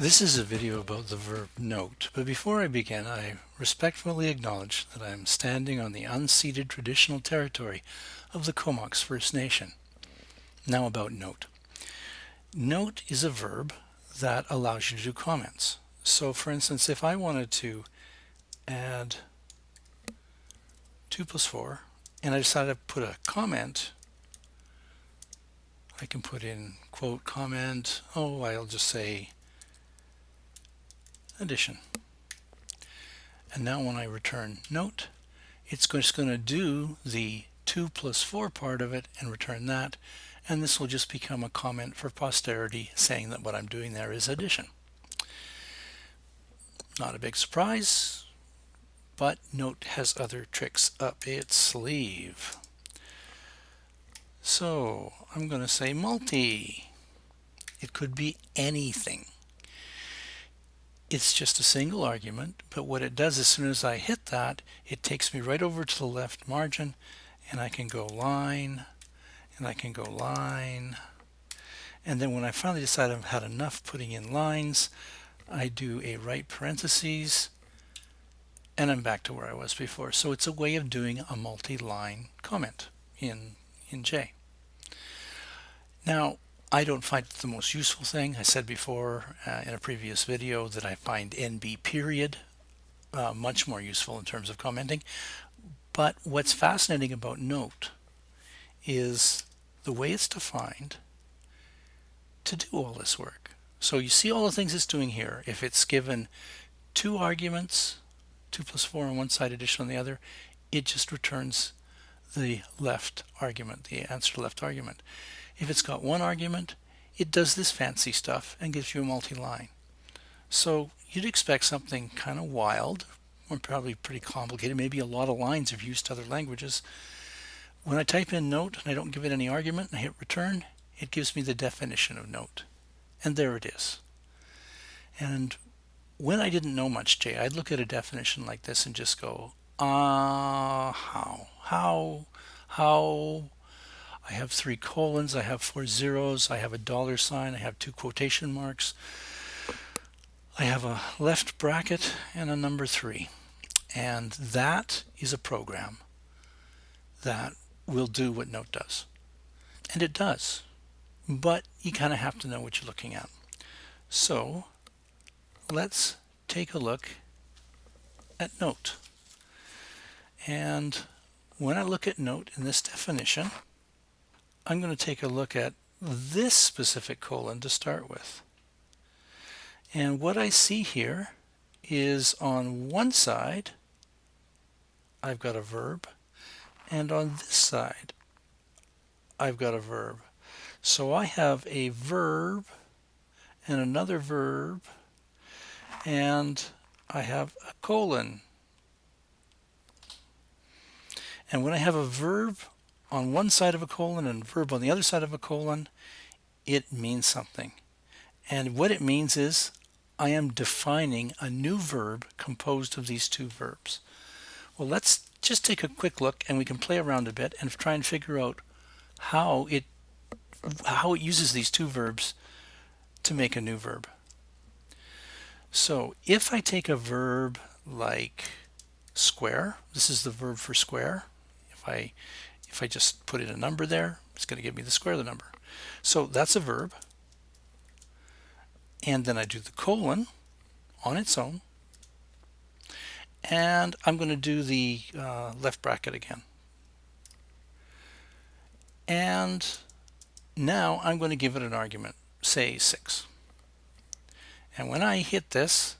This is a video about the verb note, but before I begin, I respectfully acknowledge that I am standing on the unceded traditional territory of the Comox First Nation. Now about note. Note is a verb that allows you to do comments. So for instance, if I wanted to add 2 plus 4, and I decided to put a comment, I can put in quote comment, oh, I'll just say addition. And now when I return note, it's just going to do the 2 plus 4 part of it and return that. And this will just become a comment for posterity saying that what I'm doing there is addition. Not a big surprise, but Note has other tricks up its sleeve. So I'm going to say multi. It could be anything it's just a single argument, but what it does as soon as I hit that, it takes me right over to the left margin and I can go line and I can go line. And then when I finally decide I've had enough putting in lines, I do a right parentheses and I'm back to where I was before. So it's a way of doing a multi-line comment in, in J. Now, I don't find it the most useful thing. I said before uh, in a previous video that I find NB period uh, much more useful in terms of commenting. But what's fascinating about note is the way it's defined to do all this work. So you see all the things it's doing here. If it's given two arguments, 2 plus 4 on one side, addition on the other, it just returns the left argument, the answer to left argument. If it's got one argument, it does this fancy stuff and gives you a multi-line. So you'd expect something kind of wild, or probably pretty complicated, maybe a lot of lines if used to other languages. When I type in note and I don't give it any argument and I hit return, it gives me the definition of note. And there it is. And when I didn't know much J, I'd look at a definition like this and just go, ah, uh, how, how, how, I have three colons, I have four zeros, I have a dollar sign, I have two quotation marks, I have a left bracket and a number three. And that is a program that will do what Note does. And it does. But you kind of have to know what you're looking at. So let's take a look at Note. And when I look at Note in this definition, I'm going to take a look at this specific colon to start with. And what I see here is on one side, I've got a verb, and on this side, I've got a verb. So I have a verb and another verb, and I have a colon. And when I have a verb on one side of a colon and a verb on the other side of a colon, it means something. And what it means is I am defining a new verb composed of these two verbs. Well, let's just take a quick look and we can play around a bit and try and figure out how it how it uses these two verbs to make a new verb. So if I take a verb like square, this is the verb for square. If I if I just put in a number there, it's going to give me the square of the number. So that's a verb. And then I do the colon on its own. And I'm going to do the uh, left bracket again. And now I'm going to give it an argument, say 6. And when I hit this,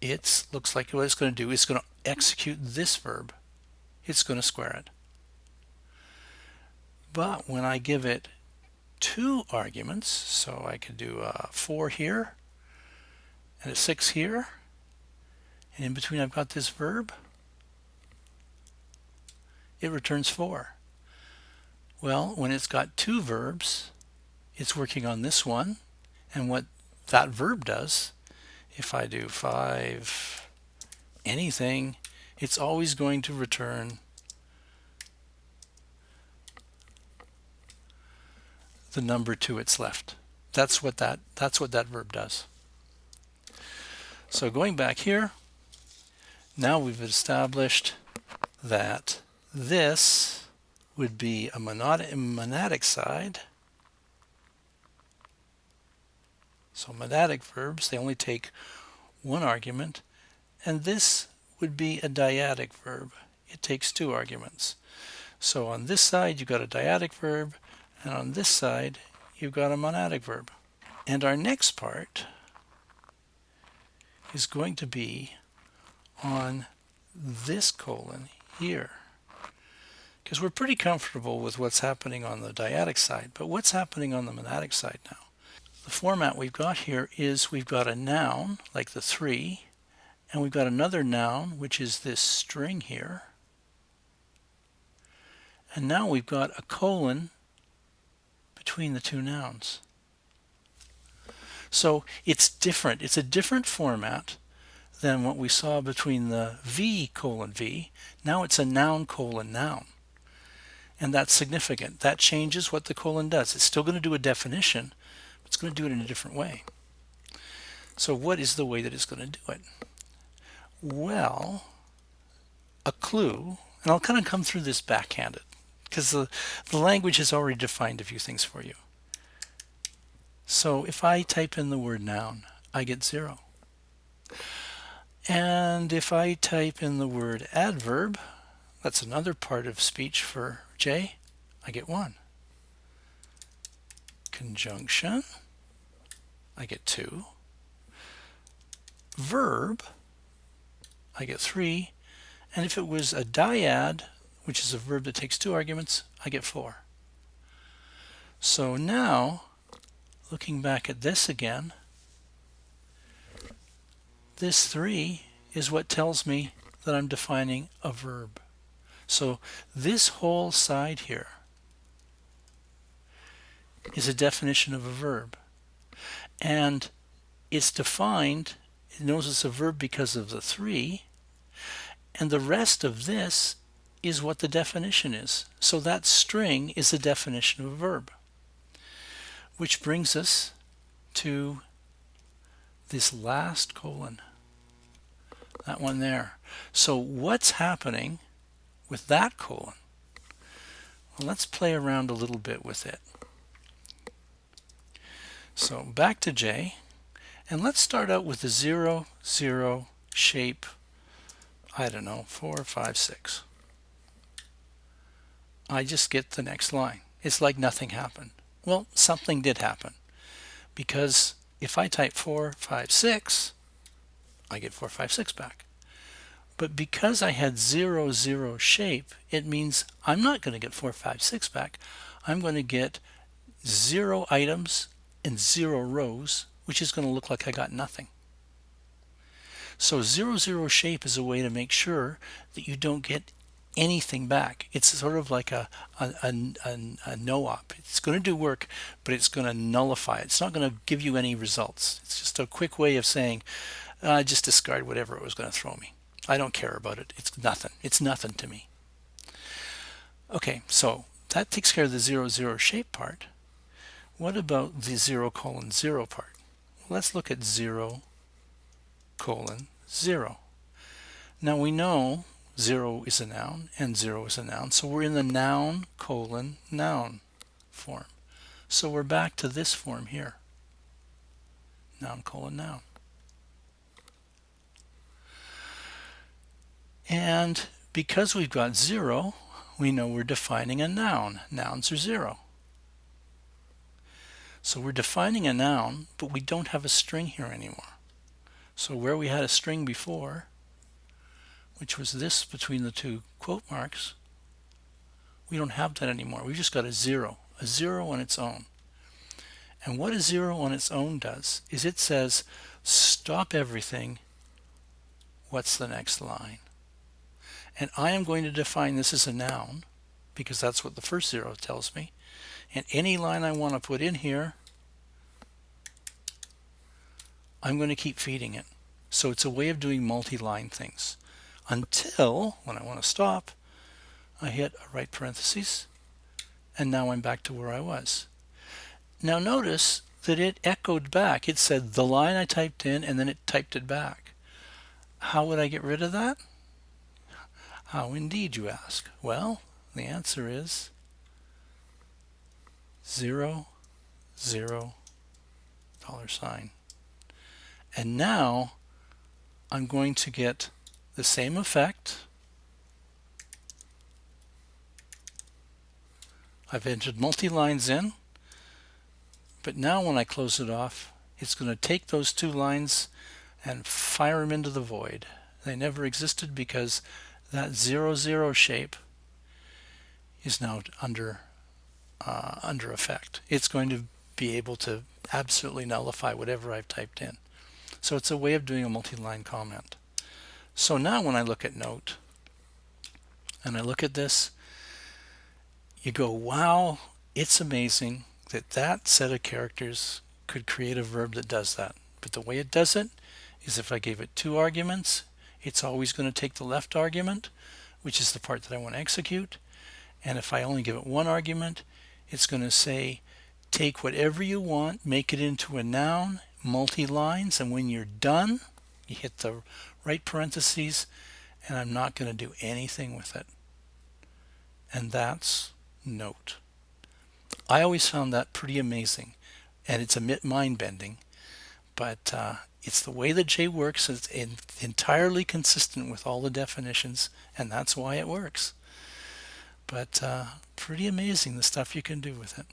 it looks like what it's going to do is going to execute this verb. It's going to square it. But when I give it two arguments, so I could do a 4 here and a 6 here, and in between I've got this verb, it returns 4. Well, when it's got two verbs, it's working on this one, and what that verb does, if I do 5 anything, it's always going to return the number to its left. that's what that that's what that verb does. So going back here, now we've established that this would be a monadic, monadic side. So monadic verbs, they only take one argument, and this would be a dyadic verb. It takes two arguments. So on this side, you've got a dyadic verb, and on this side, you've got a monadic verb. And our next part is going to be on this colon here. Because we're pretty comfortable with what's happening on the dyadic side, but what's happening on the monadic side now? The format we've got here is we've got a noun, like the three, and we've got another noun, which is this string here. And now we've got a colon between the two nouns. So it's different. It's a different format than what we saw between the V colon V. Now it's a noun colon noun. And that's significant. That changes what the colon does. It's still going to do a definition, but it's going to do it in a different way. So what is the way that it's going to do it? Well, a clue, and I'll kind of come through this backhanded because the, the language has already defined a few things for you. So if I type in the word noun, I get zero. And if I type in the word adverb, that's another part of speech for J, I get one. Conjunction, I get two. Verb, I get three. And if it was a dyad, which is a verb that takes two arguments, I get four. So now looking back at this again, this 3 is what tells me that I'm defining a verb. So this whole side here is a definition of a verb. And it's defined, it knows it's a verb because of the 3, and the rest of this is what the definition is. So that string is the definition of a verb which brings us to this last colon, that one there. So what's happening with that colon? Well, let's play around a little bit with it. So back to J, and let's start out with the 0, 0 shape, I don't know, 4, 5, 6. I just get the next line. It's like nothing happened. Well, something did happen because if I type 456, I get 456 back. But because I had 0, 0 shape, it means I'm not going to get 456 back. I'm going to get 0 items and 0 rows, which is going to look like I got nothing. So 0, 0 shape is a way to make sure that you don't get anything back. It's sort of like a, a, a, a no-op. It's going to do work, but it's going to nullify it. It's not going to give you any results. It's just a quick way of saying, uh, just discard whatever it was going to throw me. I don't care about it. It's nothing. It's nothing to me. Okay, so that takes care of the 0, 0 shape part. What about the 0 colon 0 part? Let's look at 0 colon 0. Now we know 0 is a noun and 0 is a noun. So we're in the noun colon noun form. So we're back to this form here. Noun colon noun. And because we've got 0, we know we're defining a noun. Nouns are 0. So we're defining a noun, but we don't have a string here anymore. So where we had a string before, which was this between the two quote marks, we don't have that anymore. We've just got a zero, a zero on its own. And what a zero on its own does is it says, stop everything. What's the next line? And I am going to define this as a noun because that's what the first zero tells me. And any line I want to put in here, I'm going to keep feeding it. So it's a way of doing multi-line things until when I want to stop I hit a right parenthesis and now I'm back to where I was. Now notice that it echoed back. It said the line I typed in and then it typed it back. How would I get rid of that? How indeed, you ask? Well, the answer is zero, zero, dollar sign. And now I'm going to get the same effect. I've entered multi-lines in, but now when I close it off, it's going to take those two lines and fire them into the void. They never existed because that zero zero shape is now under uh, under effect. It's going to be able to absolutely nullify whatever I've typed in. So it's a way of doing a multi-line comment. So now when I look at note and I look at this, you go, wow, it's amazing that that set of characters could create a verb that does that. But the way it does it is if I gave it two arguments, it's always going to take the left argument, which is the part that I want to execute. And if I only give it one argument, it's going to say, take whatever you want, make it into a noun, multi-lines, and when you're done, you hit the right parentheses, and I'm not going to do anything with it. And that's note. I always found that pretty amazing, and it's a bit mind-bending, but uh, it's the way that J works. It's in, entirely consistent with all the definitions, and that's why it works. But uh, pretty amazing the stuff you can do with it.